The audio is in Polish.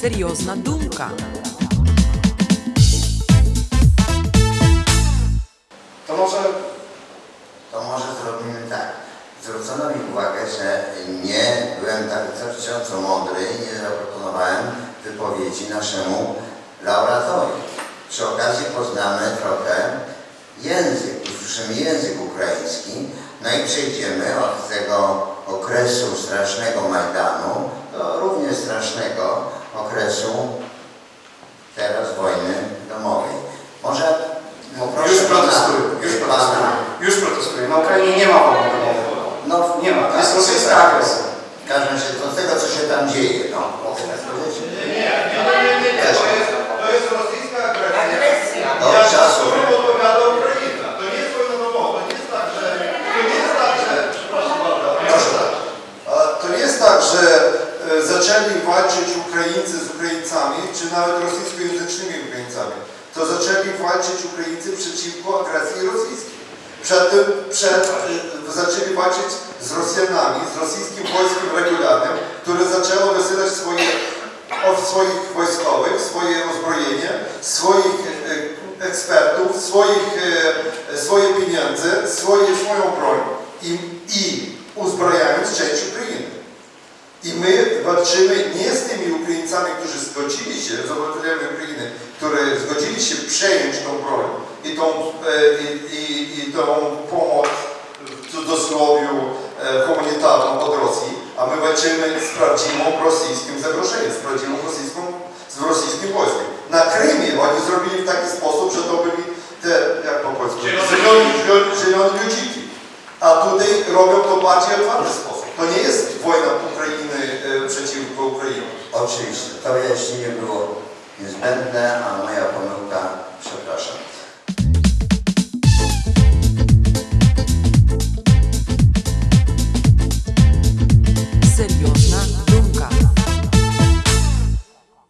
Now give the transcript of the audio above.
серйозна думка. To może To może zrobimy tak. Zwrócono mi uwagę, że nie byłem tak wystarczająco mądry i nie zaproponowałem wypowiedzi naszemu laureatowi. Przy okazji poznamy trochę język, usłyszymy język ukraiński, no i przejdziemy od tego okresu strasznego Majdanu do równie strasznego okresu teraz wojny domowej. Może poproszę już pana- protestuję, już protestuję, już. Na Ukrainie nie ma wojny domowej. No, Nie ma, to jest tak, rosyjska tak. agresja. Każdy się do tego, co się tam dzieje, no. Mogę tak powiedzieć? Też. To jest rosyjska agresja. Od Jak czasu. to odpowiada Ukraina. To nie jest wojna domowa. To nie jest tak, że... To nie jest tak, że... Przepraszam bardzo. Proszę. A To nie jest tak, że e, zaczęli walczyć Ukraińcy z Ukraińcami, czy nawet rosyjskojęzycznymi Ukraińcami. To zaczęli walczyć Ukraińcy przeciwko agresji rosyjskiej. Przed tym przed, e, zaczęli walczyć z Rosjanami, z rosyjskim wojskiem regularnym, które zaczęło wysyłać swoje, swoich wojskowych, swoje uzbrojenie, swoich e, ekspertów, swoich, swoje pieniądze, swoje, swoją broń i, i uzbrajając część Ukrainy. I my walczymy nie z tymi Ukraińcami, którzy zgodzili się, z obywatelami Ukrainy, którzy zgodzili się przejąć tą broń i tą, e, i, i, i tą pomoc w cudzysłowiu e, humanitarną od Rosji, a my walczymy z prawdziwą rosyjskim zagrożeniem, z prawdziwą rosyjską, z rosyjskim wojskiem. Na Krymie oni zrobili w taki sposób, że to byli te, jak po polsku, zieloni ludziki. A tutaj robią to bardziej otwarty sposób. To nie jest wojna Ukrainy e, przeciwko Ukrainie. Oczywiście, to wyjaśnienie było niezbędne, a moja pomyłka